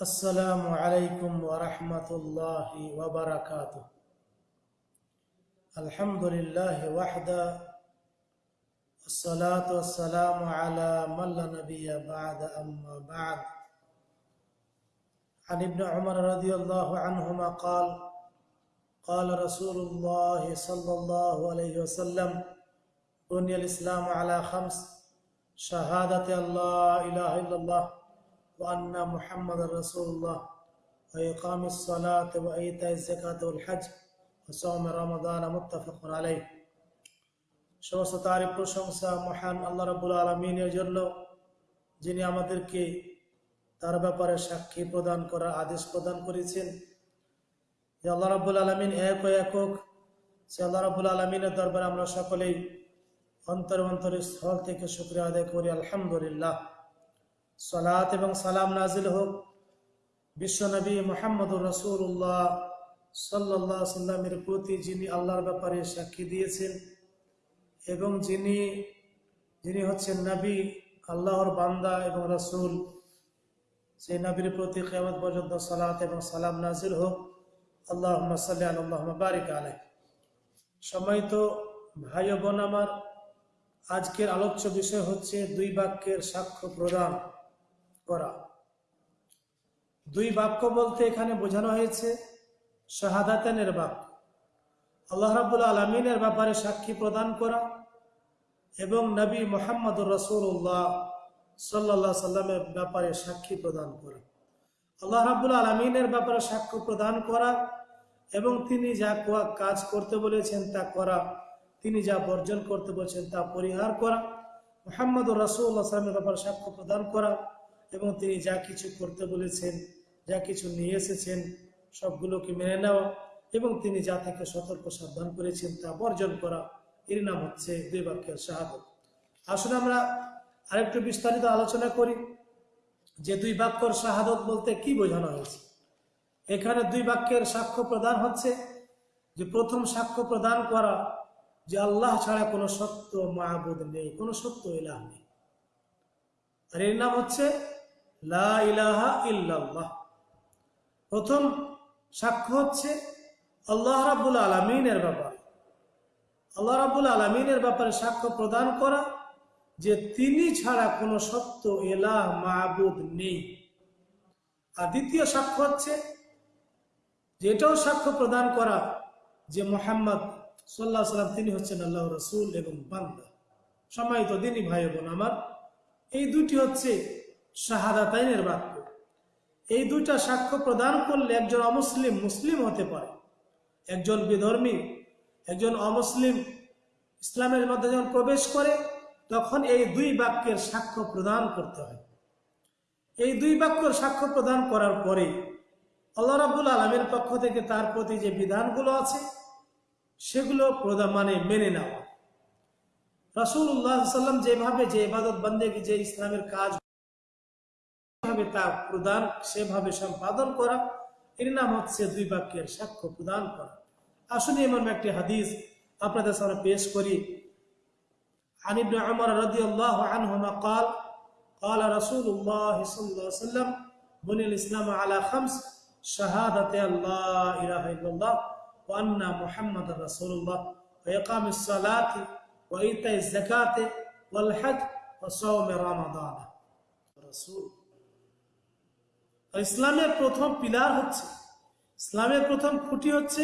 السلام عليكم ورحمة الله وبركاته. الحمد لله وحده الصلاة والسلام على من لا نبي بعد أما بعد. عن ابن عمر رضي الله عنهما قال قال رسول الله صلى الله عليه وسلم بني الإسلام على خمس شهادة لا إله إلا الله وأن محمد رسول الله وإقام الصلاة وإيتاء الزكاة والحج وصوم رمضان متفق عليه সমস্ত তারিফ প্রশংসা মহান আল্লাহ রাবুল আলমিনের জন্য যিনি আমাদেরকে তার ব্যাপারে সাক্ষী প্রদান করার আদেশ প্রদান করেছেন যে আল্লাহ রাবুল আলমিন এক ও একক সে আল্লাহ রাবুল আলমিনের দরবারে আমরা সকলেই অন্তর অন্তরের স্থল থেকে শুক্রিয়া আদায় করি আলহামদুলিল্লাহ সালাত এবং সালাম নাজিল হোক। বিশ্বনবী মোহাম্মদুর রসুল্লাহ সাল্লাহ সাল্লামের প্রতি যিনি আল্লাহর ব্যাপারে সাক্ষী দিয়েছেন এবং যিনি যিনি হচ্ছেন নবী, আল্লাহর বান্দা এবং রসুল, সেই নবীর প্রতি কেমন পর্যন্ত সালাত এবং সালাম নাজিল হোক। আল্লাহ সাল্লাহ আল্লাহ বারিক আলাই সময় তো ভাই বোন আমার, আজকের আলোচ্য বিষয় হচ্ছে দুই বাক্যের সাক্ষ্য প্রদান। করা। দুই বাক্য বলতে এখানে বোঝানো হয়েছে, শাহাদাতেনের বাক্য। আল্লাহ রাবুল আলমিনের ব্যাপারে সাক্ষী প্রদান করা এবং নবী মোহাম্মদ রসুল্লাহ সাল্লাহ সাল্লামের ব্যাপারে সাক্ষী প্রদান করা। আল্লাহ রাবুল আলমিনের ব্যাপারে সাক্ষ্য প্রদান করা এবং তিনি যা কাজ করতে বলেছেন তা করা, তিনি যা বর্জন করতে বলেছেন তা পরিহার করা মোহাম্মদ রসুল্লাহ সাল্লামের ব্যাপারে সাক্ষ্য প্রদান করা এবং তিনি যা কিছু করতে বলেছেন, যা কিছু নিয়ে এসেছেন, সবগুলোকে মেনে নেওয়া এবং তিনি যা থেকে সতর্ক সাবধান করেছেন তা বর্জন করা। এর নাম হচ্ছে দুই বাক্যের শাহাদত। আসলে আমরা আরেকটু বিস্তারিত আলোচনা করি যে দুই বাক্যর শাহাদত বলতে কি বোঝানো হয়েছে। এখানে দুই বাক্যের সাক্ষ্য প্রদান হচ্ছে যে প্রথম সাক্ষ্য প্রদান করা যে আল্লাহ ছাড়া কোনো সত্য মাহবুদ নেই, কোনো সত্য ইলাহ নেই। আর এর নাম হচ্ছে ইল্লাল্লাহ। প্রথম সাক্ষ্য হচ্ছে আল্লাহ রাবুল আলমিনের ব্যাপারে। আল্লাহ রাবুল আলমিনের ব্যাপারে সাক্ষ্য প্রদান করা যে তিনি ছাড়া কোনো সত্য এলাহ মাহবুদ নেই। আর দ্বিতীয় সাক্ষ্য হচ্ছে যেটাও সাক্ষ্য প্রদান করা যে মোহাম্মদ সাল্লাহ সাল্লাম তিনি হচ্ছেন আল্লাহ রসুল এবং বান্দা। সম্মানিত দিনই ভাই বোন আমার, এই দুটি হচ্ছে শাহাদাতাইনের বাক্য এই দুইটা সাক্ষ্য প্রদান করলে একজন অমুসলিম মুসলিম হতে পারে। একজন বিধর্মী, একজন অমুসলিম ইসলামের মধ্যে যখন প্রবেশ করে, তখন এই দুই বাক্যের সাক্ষ্য প্রদান করতে হয়। এই দুই বাক্যের সাক্ষ্য প্রদান করার পরে আল্লাহ রাবুল আলমের পক্ষ থেকে তার প্রতি যে বিধানগুলো আছে, সেগুলো প্রদান মানে মেনে নেওয়া। রাসুল্লাহ সাল্লাম যেভাবে যে ইবাদত বন্দেগী, যে ইসলামের কাজ যেভাবে তা প্রদান সেভাবে সম্পাদন করা এর নাম হচ্ছে দুই বাক্যের সাক্ষ্য প্রদান করা আসুন এমন একটি হাদিস আপনাদের সামনে পেশ করি عن ابن عمر رضي الله عنهما قال قال رسول الله صلى الله عليه وسلم بني الإسلام على خمس شهادة أن لا إله إلا الله وأن محمد رسول الله وإقام الصلاة وإيتاء الزكاة والحج وصوم رمضان رسول ইসলামের প্রথম পিলার হচ্ছে, ইসলামের প্রথম খুঁটি হচ্ছে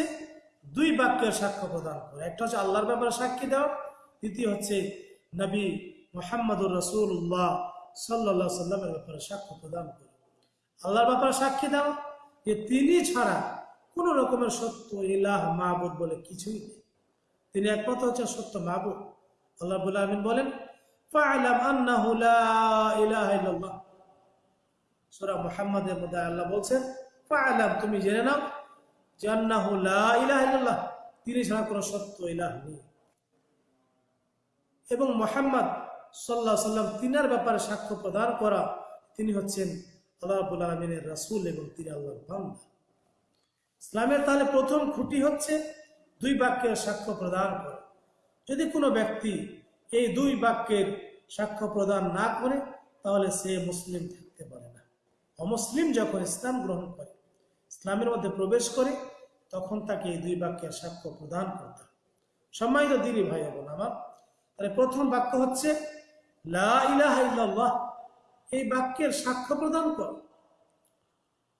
দুই বাক্যের সাক্ষ্য প্রদান করে। একটা হচ্ছে আল্লাহর ব্যাপারে সাক্ষী দেওয়া, দ্বিতীয় হচ্ছে নবী মোহাম্মদুর রসুল্লাহ সাল্লা সাল্লামের ব্যাপারে সাক্ষ্য প্রদান করে। আল্লাহর ব্যাপারে সাক্ষী দেওয়া যে তিনি ছাড়া কোন রকমের সত্য ইলাহ মাহবুদ বলে কিছুই নেই। তিনি একমাত্র হচ্ছে সত্য মাহবুদ আল্লাহ বলে আমিন বলেন লা ইলাহা সূরা মুহাম্মাদের মধ্যে আল্লাহ বলছেন ফা'লাম তুমি জেনে নাও যে আন্নাহু লা ইলাহা ইল্লাল্লাহ, তিনি ছাড়া কোনো সত্য ইলাহ নেই। এবং সাল্লাম ব্যাপারে সাক্ষ্য প্রদান করা, তিনি হচ্ছেন আল্লাহ এবং তিনি আল্লাহর বান্দা। ইসলামের তাহলে প্রথম খুঁটি হচ্ছে দুই বাক্যের সাক্ষ্য প্রদান করা। যদি কোনো ব্যক্তি এই দুই বাক্যের সাক্ষ্য প্রদান না করে, তাহলে সে মুসলিম না অমুসলিম যখন ইসলাম গ্রহণ করে, ইসলামের মধ্যে প্রবেশ করে, তখন তাকে এই দুই বাক্যের সাক্ষ্য প্রদান করতে হবে সম্মানিত দিদি ভাই বোন আমার, তাহলে প্রথম বাক্য হচ্ছে, লা এই বাক্যের সাক্ষ্য প্রদান কর।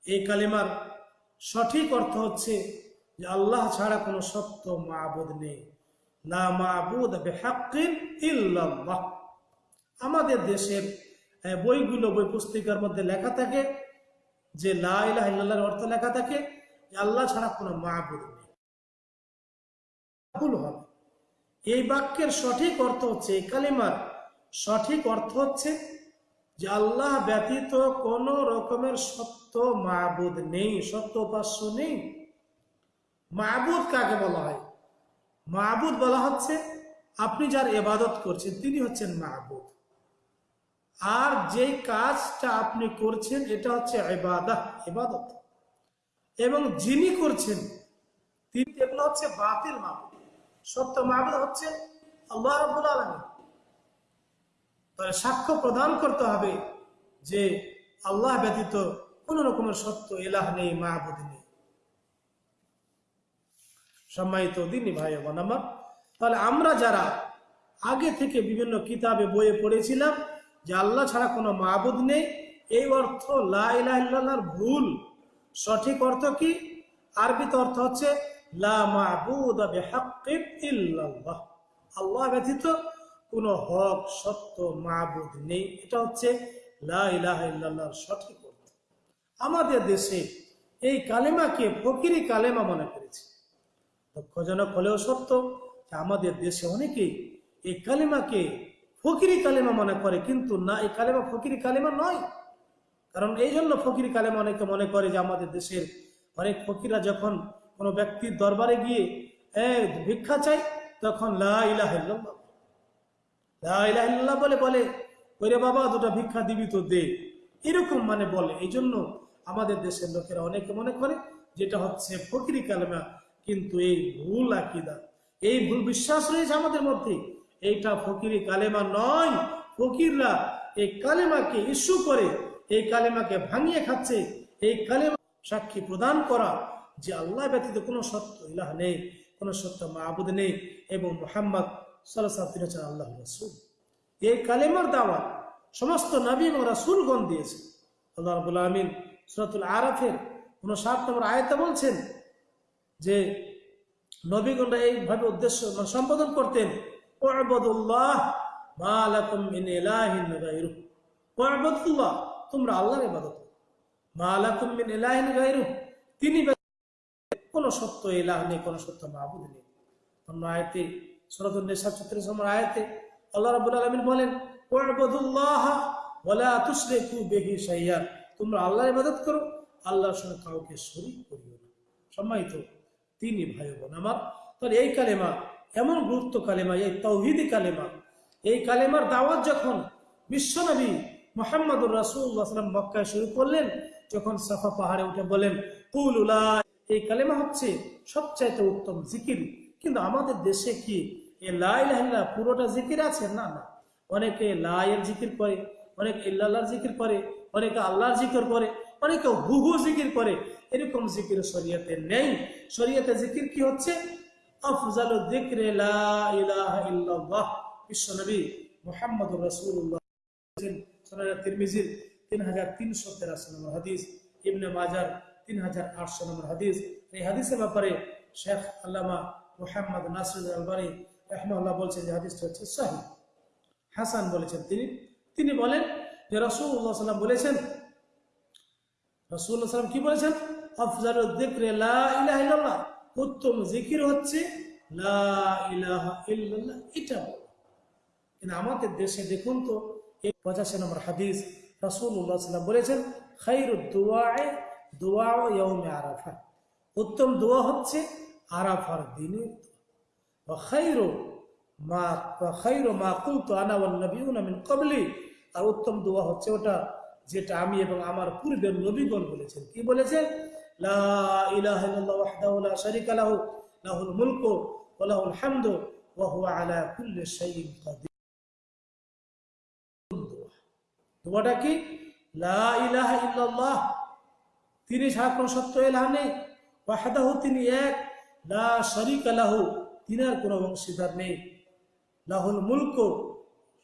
এই কালিমার সঠিক অর্থ হচ্ছে যে আল্লাহ ছাড়া কোনো সত্য মাবুদ নেই। লা ইল্লাল্লাহ। আমাদের দেশের বইগুলো, বই পুস্তিকার মধ্যে লেখা থাকে যে লা ইলাহা ইল্লাল্লাহর অর্থ লেখা থাকে আল্লাহ ছাড়া কোনো মাবুদ নেই। হবে। এই বাক্যের সঠিক অর্থ হচ্ছে, এই কালিমার সঠিক অর্থ হচ্ছে যে আল্লাহ ব্যতীত কোন রকমের সত্য মাবুদ নেই, সত্য উপাস্য নেই। মাবুদ কাকে বলা হয়? মাবুদ বলা হচ্ছে, আপনি যার এবাদত করছেন, তিনি হচ্ছেন মাহবুদ আর যে কাজটা আপনি করছেন, এটা হচ্ছে এবাদত এবাদত এবং যিনি করছেন, তিনি এগুলো হচ্ছে বাতিল মাহবুদ সত্য মাহবুদ হচ্ছে আল্লাহ আলমী তাহলে সাক্ষ্য প্রদান করতে হবে যে আল্লাহ ব্যতীত কোন রকমের সত্য এলাহ নেই মাহবুদ নেই। সম্মানিত দিনী ভাই বোন আমার, তাহলে আমরা যারা আগে থেকে বিভিন্ন কিতাবে বইয়ে পড়েছিলাম যে আল্লাহ ছাড়া কোনো মাহবুদ নেই। এই অর্থ লাইলার ভুল। সঠিক অর্থ কি? আরবিতে অর্থ হচ্ছে আল্লাহ ব্যতীত কোনো হক, সত্য মাহবুদ নেই। এটা হচ্ছে লা ইলাহা ইল্লাল্লাহর সঠিক অর্থ। আমাদের দেশে এই কালেমাকে ফকিরি কালেমা মনে করেছে। দুঃখজনক হলেও সত্য আমাদের দেশে অনেকেই এই কালেমাকে ফকিরি কালেমা মনে করে, কিন্তু না, এই কালেমা ফকিরি কালেমা নয়। কারণ এই জন্য ফকিরি কালেমা অনেকে মনে করে যে আমাদের দেশের অনেক ফকিরা যখন কোনো ব্যক্তির দরবারে গিয়ে ভিক্ষা চাই তখন বলে বলে, ওরে বাবা, দুটা ভিক্ষা দিবি তো দে। এরকম মানে বলে। এই জন্য আমাদের দেশের লোকেরা অনেকে মনে করে যেটা হচ্ছে ফকিরি কালেমা, কিন্তু এই ভুল আকিদা, এই ভুল বিশ্বাস রয়েছে আমাদের মধ্যে। এইটা ফকিরি কালেমা নয়। ফকিররা এই কালেমাকে ইস্যু করে, এই কালেমাকে ভাঙিয়ে খাচ্ছে, এই কালেমা সাক্ষী প্রদান করা যে আল্লাহ ব্যতীত কোনো সত্য ইলাহ নেই, কোনো সত্য মাহবুদ নেই এবং মোহাম্মদ সাল্লাহ হচ্ছেন আল্লাহ রসুল। এই কালেমার দাওয়া সমস্ত নবী এবং রাসুলগণ দিয়েছে। আল্লাহ রাবুল আমিন সুরাতুল আরাফের কোন সাত নম্বর আয়তা বলছেন যে, নবীগণরা এইভাবে উদ্দেশ্য সম্বোধন করতেন তোমরা আল্লাহর ইবাদত করো। মা লাকুম ইলাহিন গায়রুহ, তিনি সত্য ইলাহ নেই, কোনো সত্য মাহবুদ নেই। অন্য আয়াতে নিসা 36 নম্বর আয়াতে আল্লাহ রাব্বুল আলামিন বলেন তোমরা আল্লাহর ইবাদত করো, আল্লাহর সঙ্গে কাউকে শরীক করিও না। সম্মানিত তিনি ভাই বোন আমার, তাহলে এই কালেমা এমন গুরুত্ব কালেমা, এই তৌহিদি কালেমা। এই কালেমার দাওয়াত যখন বিশ্বনবী মোহাম্মদুর রাসুল্লাহাম মক্কায় শুরু করলেন, যখন সাফা পাহাড়ে উঠে বলেন কুলুলা এই কালেমা হচ্ছে সবচাইতে উত্তম জিকির। কিন্তু আমাদের দেশে কি এ লাইল্লাহ পুরোটা জিকির আছে? না না। অনেকে লায়ের জিকির করে, অনেকে ইল্লাহর জিকির করে, অনেকে আল্লাহর জিকির করে, অনেকে হুহু জিকির করে। এরকম জিকির শরীয়তে নেই। শরীয়তে জিকির কি হচ্ছে? আফজাল যিকরে লা ইলাহা ইল্লাল্লাহ। বিশ্বনবী মুহাম্মদুর রাসূলুল্লাহ। সুনান তিরমিজির 3383 নম্বর হাদিস, ইবনে মাজার 3800 নম্বর হাদিস। এই হাদিসের ব্যাপারে শেখ আল্লামা মুহাম্মদ নাসির আলবানী রাহমাহুল্লাহ বলছেন যে হাদিসটা হচ্ছে সহিহ হাসান বলেছেন তিনি। তিনি বলেন যে রাসূলুল্লাহ সাল্লাম বলেছেন, রাসূলুল্লাহ সাল্লাম কি বলেছেন? আফজালুদ যিকরে লা ইলাহা ইল্লাল্লাহ। উত্তম জিকির হচ্ছে এটা কিন্তু আমাদের দেশে দেখুন তো, এই পঁচাশি নম্বর হাদিস রাসূলুল্লাহ সাল্লাম বলেছেন, খাইরুদ দুআয়ে দুআ ইয়াউমে আরাফা উত্তম দোয়া হচ্ছে আরাফার দিনে খাইরু মা খাইরু মা কুলতু আনা ওয়ান নাবিয়ুনা মিন ক্বাবলি আর উত্তম দোয়া হচ্ছে ওটা, যেটা আমি এবং আমার পূর্বের নবীগণ বলেছেন। কি বলেছেন? ইল্লাল্লাহ ওয়াহদাহু লা তিনি তিনি এক, লা লাহু তিনার কোনো অংশীদার নেই। লাহুল মুলক,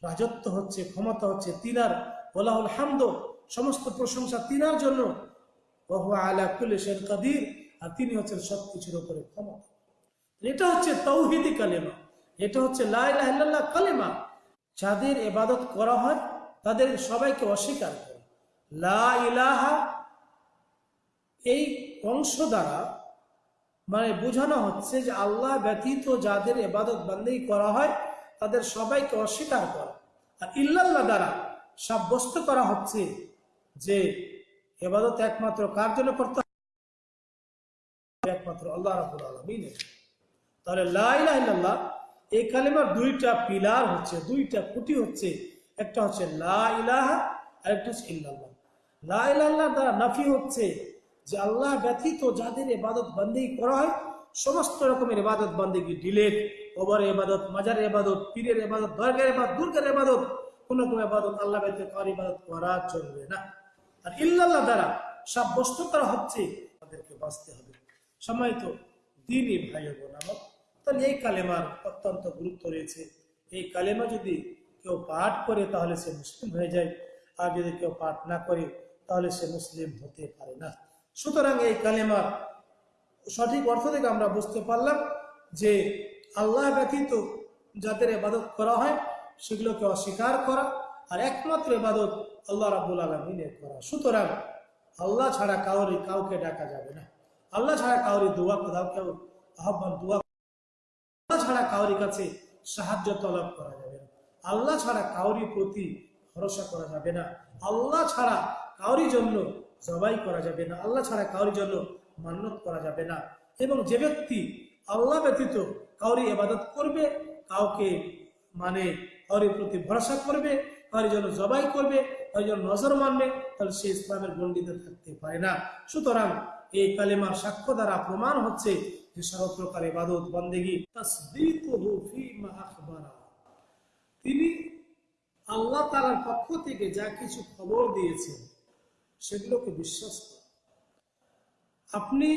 রাজত্ব হচ্ছে, ক্ষমতা হচ্ছে তিনার ওলাহুল হামদ, সমস্ত প্রশংসা তিনার জন্য। ওহু কাদির, আর তিনি হচ্ছেন সব কিছুর উপরে ক্ষমতা। এটা হচ্ছে তৌহিদি কালেমা। এটা হচ্ছে লা ইলাহা কালেমা। যাদের এবাদত করা হয়, তাদের সবাইকে অস্বীকার করে। লা ইলাহা এই অংশ দ্বারা মানে বোঝানো হচ্ছে যে আল্লাহ ব্যতীত যাদের এবাদত বান্দেই করা হয়, তাদের সবাইকে অস্বীকার করা। আর ইল্লাল্লাহ দ্বারা সাব্যস্ত করা হচ্ছে যে এবাদত একমাত্র কার জন্য করতে? একমাত্র আল্লাহ রাবুল আলমিনের। তাহলে লা ইলাহা ইল্লাল্লাহ, এই কালেমার দুইটা পিলার হচ্ছে, দুইটা খুঁটি হচ্ছে, একটা হচ্ছে লা আর একটা হচ্ছে ইল্লাল্লাহ। লা দ্বারা নাফি হচ্ছে যে আল্লাহ ব্যতীত যাদের এবাদত বান্দেই করা হয়, সমস্ত রকমের এবাদত বান্দেগি ডিলেট কবরের এবাদত, মাজারের এবাদত, পীরের এবাদত, দরগার এবাদত, দুর্গের এবাদত, কোন কোন এবাদত, আল্লাহ ইবাদত করা চলবে না। আর ইল্লাল্লাহ দ্বারা সাব্যস্ত করা হচ্ছে তাদেরকে বাঁচতে হবে। সময় তো দিনই ভাই বোন আমার তাহলে এই কালেমার অত্যন্ত গুরুত্ব রয়েছে। এই কালেমা যদি কেউ পাঠ করে তাহলে সে মুসলিম হয়ে যায়, আর যদি কেউ পাঠ না করে তাহলে সে মুসলিম হতে পারে না। সুতরাং এই কালেমার সঠিক অর্থ থেকে আমরা বুঝতে পারলাম যে আল্লাহ ব্যতীত যাদের এবাদত করা হয় সেগুলোকে অস্বীকার করা আর একমাত্র এবাদত আল্লাহ রাবুল আলমিনের করা। সুতরাং আল্লাহ ছাড়া কাউরি কাউকে ডাকা যাবে না। আল্লাহ ছাড়া কাউরি দোয়া কোথাও কেউ আহ্বান, দোয়া আল্লাহ ছাড়া কাউরি কাছে সাহায্য তলব করা যাবে না। আল্লাহ ছাড়া কাউরি প্রতি ভরসা করা যাবে না। আল্লাহ ছাড়া কাউরি জন্য জবাই করা যাবে না। আল্লাহ ছাড়া কাউরি জন্য মান্যত করা যাবে না। এবং যে ব্যক্তি আল্লাহ ব্যতীত কাউরি এবাদত করবে, কাউকে মানে কাউরির প্রতি ভরসা করবে কাউরি জন্য জবাই করবে কাউরি জন্য নজর মানবে, তাহলে সে ইসলামের গণ্ডিতে থাকতে পারে না। সুতরাং এই কালেমার সাক্ষ্য দ্বারা প্রমাণ হচ্ছে যে সর্বপ্রকার ইবাদত, বন্দেগী তিনি আল্লাহ তাআলার পক্ষ থেকে যা কিছু খবর দিয়েছেন, সেগুলোকে বিশ্বাস করা আপনি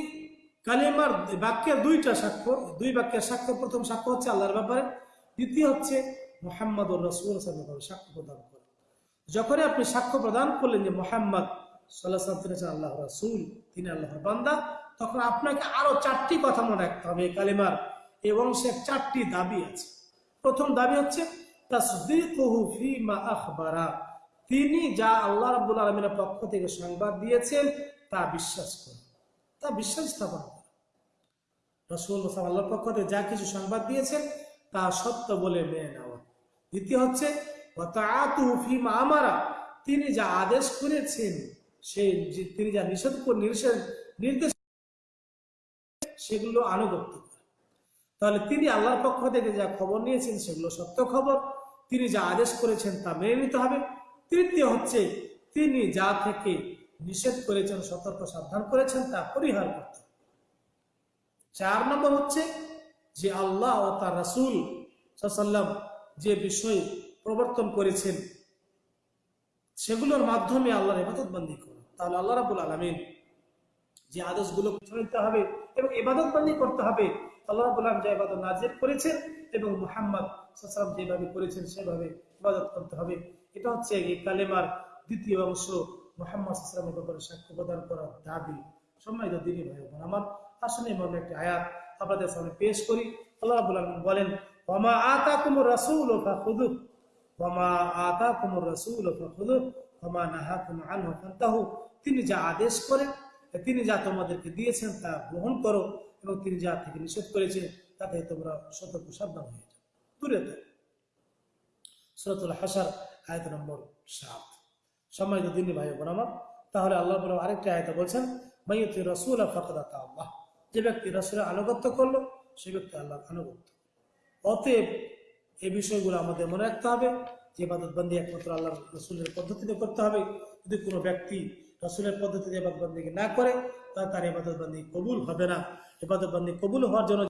কালেমার বাক্যের দুইটা সাক্ষ্য, দুই বাক্যের সাক্ষ্য, প্রথম সাক্ষ্য হচ্ছে আল্লাহর ব্যাপারে, দ্বিতীয় হচ্ছে মোহাম্মদ রসুল সাক্ষ্য প্রদান করা যখনই আপনি সাক্ষ্য প্রদান করলেন যে মোহাম্মদ সাল্লাহ তিনি হচ্ছেন আল্লাহ রসুল, তিনি আল্লাহর বান্দা, তখন আপনাকে আরও চারটি কথা মনে রাখতে হবে কালেমার এই বংশের চারটি দাবি আছে। প্রথম দাবি হচ্ছে তিনি যা আল্লাহ রাব্বুল আলামিনের পক্ষ থেকে সংবাদ দিয়েছেন, তা বিশ্বাস করুন। তা বিশ্বাস স্থাপন করুন। রসুল আল্লাহর পক্ষ থেকে যা কিছু সংবাদ দিয়েছেন, তা সত্য বলে মেনে নেওয়া। দ্বিতীয় হচ্ছে তিনি যা আদেশ করেছেন, সে যে- তিনি যা নিষেধ নির্দেশ সেগুলো আনুগত্য তাহলে তিনি আল্লাহর পক্ষ থেকে যা খবর নিয়েছেন সেগুলো সত্য খবর। তিনি যা আদেশ করেছেন তা মেনে নিতে হবে। তৃতীয় হচ্ছে, তিনি যা থেকে নিষেধ করেছেন, সতর্ক, সাবধান করেছেন তা পরিহার করতে। চার নম্বর হচ্ছে যে আল্লাহ ও তার রাসুল সাল্লাম যে বিষয় প্রবর্তন করেছেন, সেগুলোর মাধ্যমে আল্লাহর ইবাদত বন্দি করো তাহলে আল্লাহ রাবুল আলমিন যে আদেশগুলো নিতে হবে এবং ইবাদত বন্দি করতে হবে, আল্লাহ রাবুল আলম যে ইবাদত নাজির করেছেন এবং মুহাম্মদ সাল্লাম যেভাবে করেছেন, সেভাবে ইবাদত করতে হবে। এটা হচ্ছে এই কালেমার দ্বিতীয় অংশ। মোহাম্মদ সাল্লামের ব্যাপারে সাক্ষ্য প্রদান করার দাবি। সম্মানিত দিনী ভাই বোন আমার আসলে এমন একটি আয়াত আপনাদের সামনে পেশ করি। আল্লাহ রাবুল আলম বলেন রাসুল তিনি যা আদেশ করেন তিনি যা তোমাদেরকে দিয়েছেন, তা গ্রহণ করো এবং তিনি যা থেকে নিষেধ করেছেন, তাতে তোমরা সতর্ক সাবধান হয়ে যাও। দূরে থাকো। সুরতুল হাসার আয়ত নম্বর সাত। সম্মানিত দিনী ভাই বোন আমার, তাহলে আল্লাহ বলে আরেকটা আয়তা বলছেন, মাইয়তি রসুল ফকদাতা আল্লাহ। যে ব্যক্তি রসুলের আনুগত্য করল, সে ব্যক্তি আল্লাহর আনুগত্য। অতএব এই বিষয়গুলো আমাদের মনে রাখতে হবে। যে বাদতবন্দি একমাত্র আল্লাহ রসুলের পদ্ধতিতে করতে হবে। যদি কোনো ব্যক্তি রসুলের পদ্ধতিতে ইবাদতবন্দি না করে তাহলে তার এবাদতবন্দি কবুল হবে না। এবাদতবন্দি কবুল হওয়ার জন্য